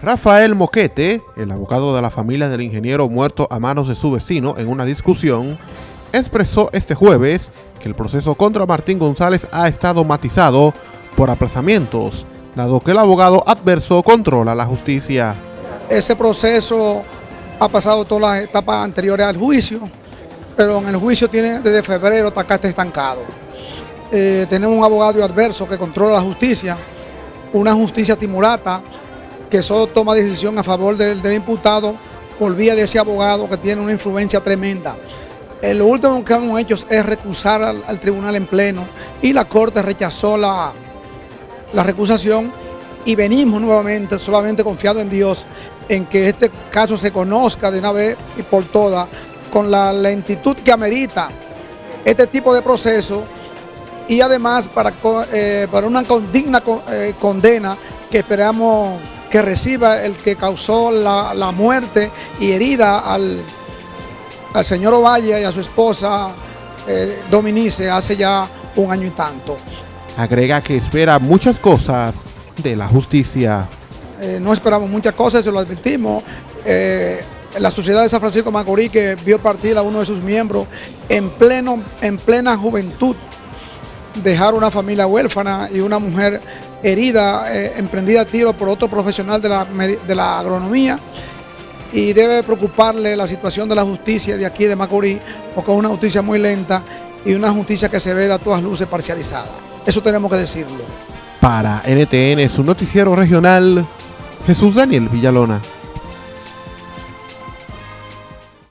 Rafael Moquete, el abogado de la familia del ingeniero muerto a manos de su vecino en una discusión, expresó este jueves que el proceso contra Martín González ha estado matizado por aplazamientos, dado que el abogado adverso controla la justicia. Ese proceso ha pasado todas las etapas anteriores al juicio, pero en el juicio tiene desde febrero hasta está estancado. Eh, tenemos un abogado adverso que controla la justicia, una justicia timurata que solo toma decisión a favor del, imputado por vía de ese abogado que tiene una influencia tremenda. Eh, lo último que hemos hecho es recusar al, tribunal en pleno y la Corte rechazó la, la recusación y venimos nuevamente, solamente confiado en Dios, en que este caso se conozca de una vez y por todas, con la lentitud que amerita este tipo de proceso y además para, eh, para una digna eh, condena que esperamos que reciba el que causó la, muerte y herida al, al, señor Ovalle y a su esposa eh, Dominice hace ya un año y tanto. Agrega que espera muchas cosas de la justicia. Eh, no esperamos muchas cosas, se lo advertimos. Eh, la sociedad de San Francisco Macorís que vio partir a uno de sus miembros en, pleno, en plena juventud, dejar una familia huérfana y una mujer herida, eh, emprendida a tiro por otro profesional de la, de la agronomía y debe preocuparle la situación de la justicia de aquí de Macorís, porque es una justicia muy lenta y una justicia que se ve a todas luces parcializada. Eso tenemos que decirlo. Para NTN, su noticiero regional, Jesús Daniel Villalona.